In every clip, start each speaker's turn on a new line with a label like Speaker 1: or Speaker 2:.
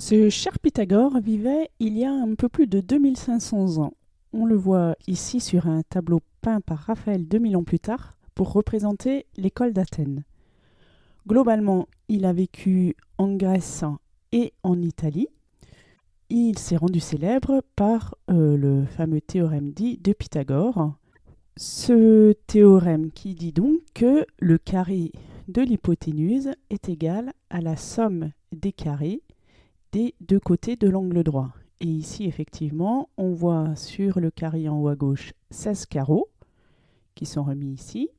Speaker 1: Ce cher Pythagore vivait il y a un peu plus de 2500 ans. On le voit ici sur un tableau peint par Raphaël 2000 ans plus tard pour représenter l'école d'Athènes. Globalement, il a vécu en Grèce et en Italie. Il s'est rendu célèbre par euh, le fameux théorème dit de Pythagore. Ce théorème qui dit donc que le carré de l'hypoténuse est égal à la somme des carrés des deux côtés de l'angle droit. Et ici, effectivement, on voit sur le carré en haut à gauche 16 carreaux qui sont remis ici.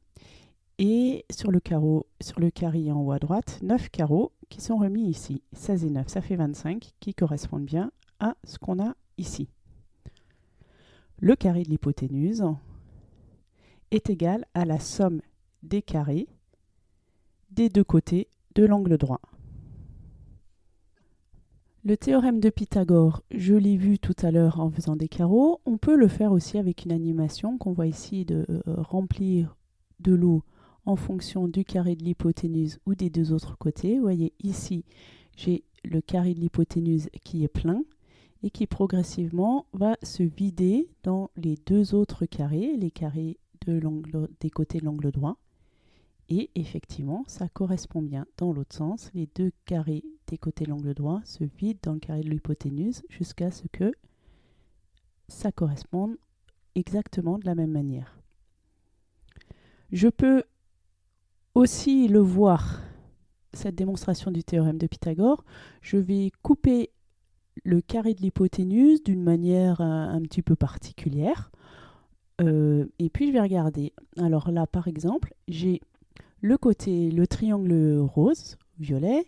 Speaker 1: Et sur le, carreau, sur carré en haut à droite, 9 carreaux qui sont remis ici. 16 et 9, ça fait 25, qui correspondent bien à ce qu'on a ici. Le carré de l'hypoténuse est égal à la somme des carrés des deux côtés de l'angle droit. Le théorème de Pythagore, je l'ai vu tout à l'heure en faisant des carreaux. On peut le faire aussi avec une animation qu'on voit ici de euh, remplir de l'eau en fonction du carré de l'hypoténuse ou des deux autres côtés. Vous voyez ici, j'ai le carré de l'hypoténuse qui est plein et qui progressivement va se vider dans les deux autres carrés, les carrés de des côtés de l'angle droit. Et effectivement, ça correspond bien dans l'autre sens. Les deux carrés des côtés l'angle droit se vident dans le carré de l'hypoténuse jusqu'à ce que ça corresponde exactement de la même manière. Je peux aussi le voir, cette démonstration du théorème de Pythagore. Je vais couper le carré de l'hypoténuse d'une manière un, un, petit peu particulière. Euh, et puis je vais regarder. Alors là, par exemple, j'ai le côté, le triangle rose, violet,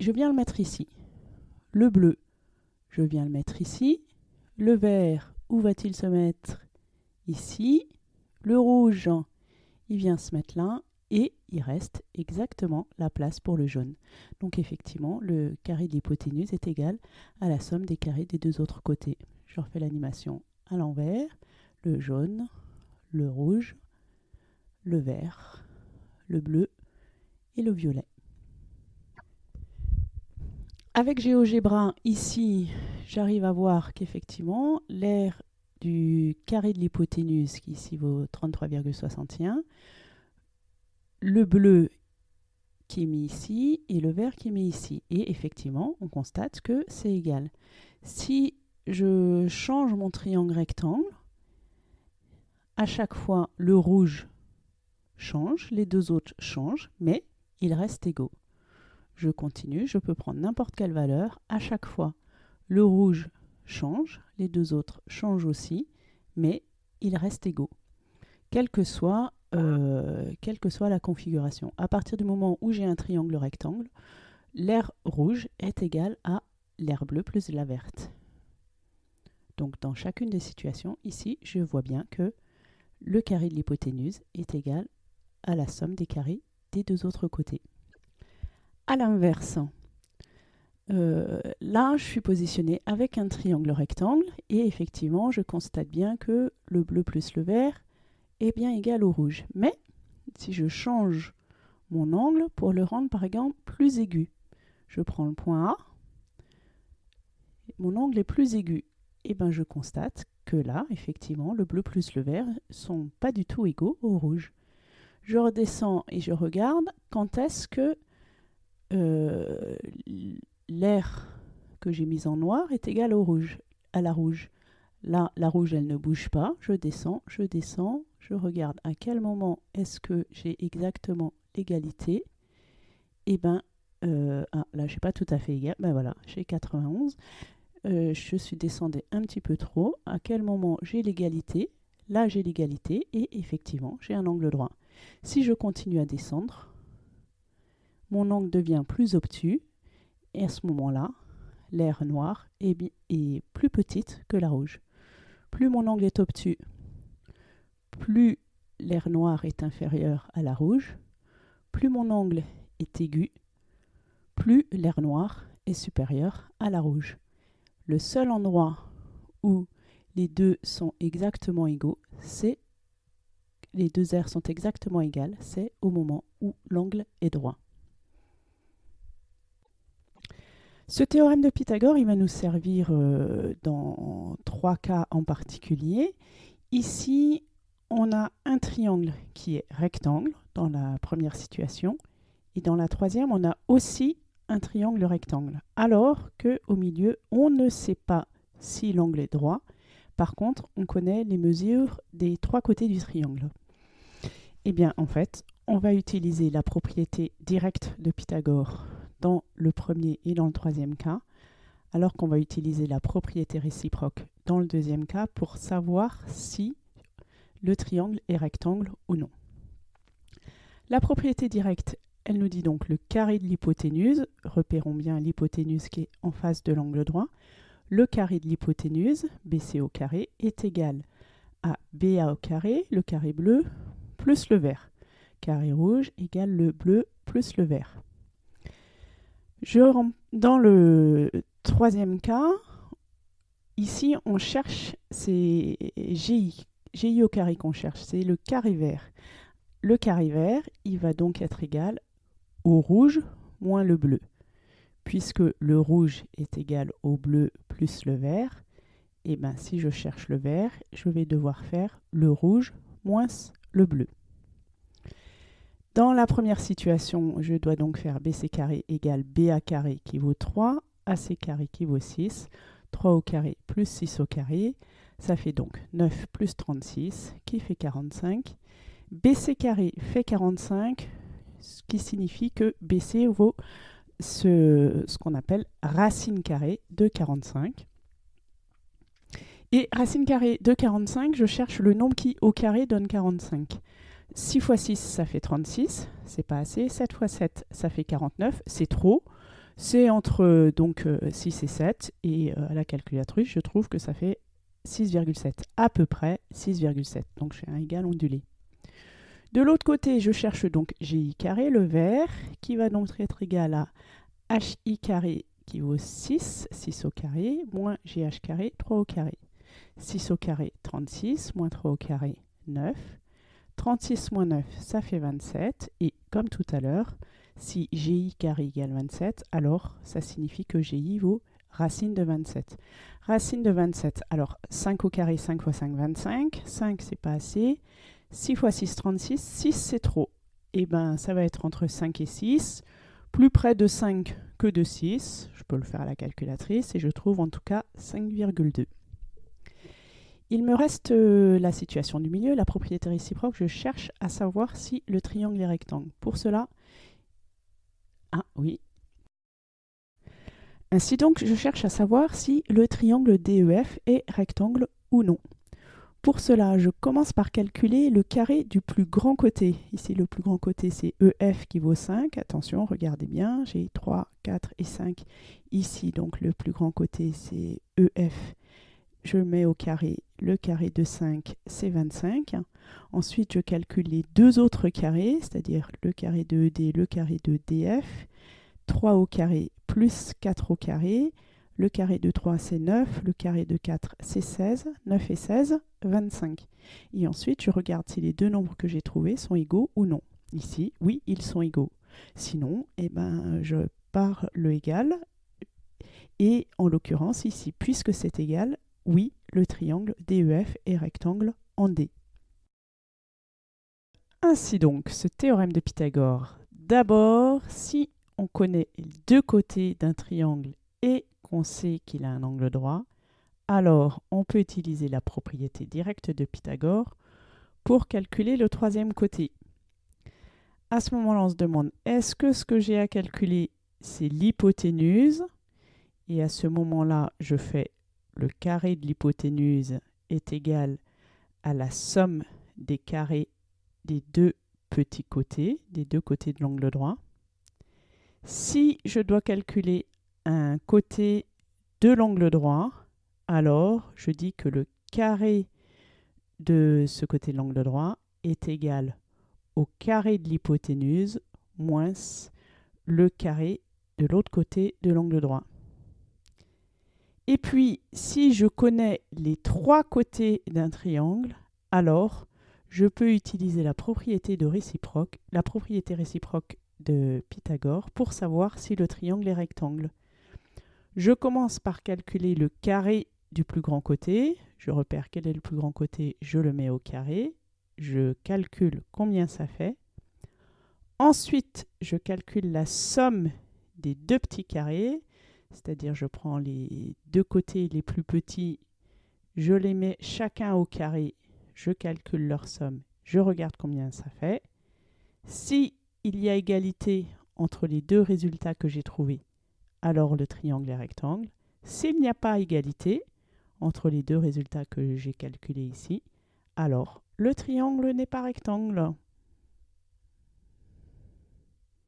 Speaker 1: je viens le mettre ici. Le bleu, je viens le mettre ici. Le vert, où va-t-il se mettre? Ici. Le rouge, il vient se mettre là. Et il reste exactement la place pour le jaune. Donc effectivement, le carré de l'hypoténuse est égal à la somme des carrés des deux autres côtés. Je refais l'animation à l'envers. Le jaune, le rouge, le vert, le bleu et le violet. Avec GeoGebra, ici, j'arrive à voir qu'effectivement, l'aire du carré de l'hypoténuse, qui ici vaut 33,61, le bleu qui est mis ici et le vert qui est mis ici. Et effectivement, on constate que c'est égal. Si je change mon triangle rectangle, à chaque fois, le rouge change, les deux autres changent, mais ils restent égaux. Je continue, je peux prendre n'importe quelle valeur. À chaque fois, le rouge change, les deux autres changent aussi, mais ils restent égaux, quelle que soit, euh, quelle que soit la configuration. À partir du moment où j'ai un triangle rectangle, l'air rouge est égal à l'air bleu plus la verte. Donc dans chacune des situations, ici, je vois bien que le carré de l'hypoténuse est égal à la somme des carrés des deux autres côtés. À l'inverse, euh, là, je suis positionnée avec un triangle rectangle et effectivement, je constate bien que le bleu plus le vert est bien égal au rouge. Mais si je change mon angle pour le rendre par exemple plus aigu, je prends le point A, mon angle est plus aigu, et ben je constate que là, effectivement, le bleu plus le vert sont pas du tout égaux au rouge je redescends et je regarde quand est-ce que euh, l'air que j'ai mis en noir est égal au rouge, à la rouge. Là, la rouge, elle ne bouge pas. Je descends, je descends, je regarde à quel moment est-ce que j'ai exactement l'égalité. Et eh ben, euh, ah, là, je suis pas tout à fait égal. Ben voilà, j'ai 91. Euh, je suis descendu un petit peu trop. À quel moment j'ai l'égalité? Là, j'ai l'égalité et effectivement, j'ai un angle droit. Si je continue à descendre, mon angle devient plus obtus et à ce moment-là, l'air noir est, plus petite que la rouge. Plus mon angle est obtus, plus l'air noir est inférieur à la rouge, plus mon angle est aigu, plus l'air noir est supérieur à la rouge. Le seul endroit où les deux sont exactement égaux, c'est les deux aires sont exactement égales, c'est au moment où l'angle est droit. Ce théorème de Pythagore, va nous servir euh, dans trois cas en particulier. Ici, on a un triangle qui est rectangle dans la première situation. Et dans la troisième, on a aussi un triangle rectangle. Alors qu'au milieu, on ne sait pas si l'angle est droit. Par contre, on connaît les mesures des trois côtés du triangle. Eh bien, en fait, on va utiliser la propriété directe de Pythagore dans le premier et dans le troisième cas, alors qu'on va utiliser la propriété réciproque dans le deuxième cas pour savoir si le triangle est rectangle ou non. La propriété directe, elle nous dit donc le carré de l'hypoténuse, repérons bien l'hypoténuse qui est en face de l'angle droit, le carré de l'hypoténuse, BC au carré, est égal à BA au carré, le carré bleu, plus le vert. Carré rouge égale le bleu plus le vert. Dans le troisième cas, ici on cherche, c'est GI, GI au carré qu'on cherche, c'est le carré vert. Le carré vert, il va donc être égal au rouge moins le bleu. Puisque le rouge est égal au bleu plus le vert, et eh ben si je cherche le vert, je vais devoir faire le rouge moins le bleu. Dans la première situation, je dois donc faire BC carré égale BA carré qui vaut 3, AC carré qui vaut 6, 3 au carré plus 6 au carré, ça fait donc 9 plus 36 qui fait 45. BC carré fait 45, ce qui signifie que BC vaut ce, ce qu'on appelle racine carrée de 45. Et racine carrée de 45, je cherche le nombre qui au carré donne 45. 6 fois 6, ça fait 36, c'est pas assez. 7 fois 7, ça fait 49, c'est trop. C'est entre donc 6 euh, et 7, et euh, à la calculatrice, je trouve que ça fait 6,7, à peu près 6,7. Donc j'ai un égal ondulé. De l'autre côté, je cherche donc GI carré, le vert, qui va donc être égal à HI carré qui vaut 6, 6 au carré, moins GH carré, 3 au carré. 6 au carré, 36, moins 3 au carré, 9. 36 moins 9, ça fait 27. Et comme tout à l'heure, si GI carré égale 27, alors ça signifie que GI vaut racine de 27. Racine de 27, alors 5 au carré, 5 fois 5, 25. 5, c'est pas assez. 6 fois 6, 36. 6, c'est trop. Et eh bien, ça va être entre 5 et 6. Plus près de 5 que de 6. Je peux le faire à la calculatrice et je trouve en tout cas 5,2. Il me reste euh, la situation du milieu, la propriété réciproque. Je cherche à savoir si le triangle est rectangle. Pour cela, ah oui. Ainsi donc, je cherche à savoir si le triangle DEF est rectangle ou non. Pour cela, je commence par calculer le carré du plus grand côté. Ici, le plus grand côté, c'est EF qui vaut 5. Attention, regardez bien, j'ai 3, 4 et 5 ici. Donc, le plus grand côté, c'est EF je mets au carré le carré de 5, c'est 25. Ensuite, je calcule les deux autres carrés, c'est-à-dire le carré de ED, le carré de DF. 3 au carré plus 4 au carré. Le carré de 3, c'est 9. Le carré de 4, c'est 16. 9 et 16, 25. Et ensuite, je regarde si les deux nombres que j'ai trouvés sont égaux ou non. Ici, oui, ils sont égaux. Sinon, eh ben, je pars le égal. Et en l'occurrence, ici, puisque c'est égal, oui, le triangle DEF est rectangle en D. Ainsi donc, ce théorème de Pythagore. D'abord, si on connaît les deux côtés d'un triangle et qu'on sait qu'il a un angle droit, alors on peut utiliser la propriété directe de Pythagore pour calculer le troisième côté. À ce moment-là, on se demande, est-ce que ce que j'ai à calculer, c'est l'hypoténuse? Et à ce moment-là, je fais le carré de l'hypoténuse est égal à la somme des carrés des deux petits côtés, des deux côtés de l'angle droit. Si je dois calculer un côté de l'angle droit, alors je dis que le carré de ce côté de l'angle droit est égal au carré de l'hypoténuse moins le carré de l'autre côté de l'angle droit. Et puis, si je connais les trois côtés d'un triangle, alors je peux utiliser la propriété de réciproque, la propriété réciproque de Pythagore pour savoir si le triangle est rectangle. Je commence par calculer le carré du plus grand côté. Je repère quel est le plus grand côté, je le mets au carré. Je calcule combien ça fait. Ensuite, je calcule la somme des deux petits carrés, c'est-à-dire je prends les deux côtés les plus petits, je les mets chacun au carré, je calcule leur somme, je regarde combien ça fait. Si il y a égalité entre les deux résultats que j'ai trouvés, alors le triangle est rectangle. S'il n'y a pas égalité entre les deux résultats que j'ai calculés ici, alors le triangle n'est pas rectangle.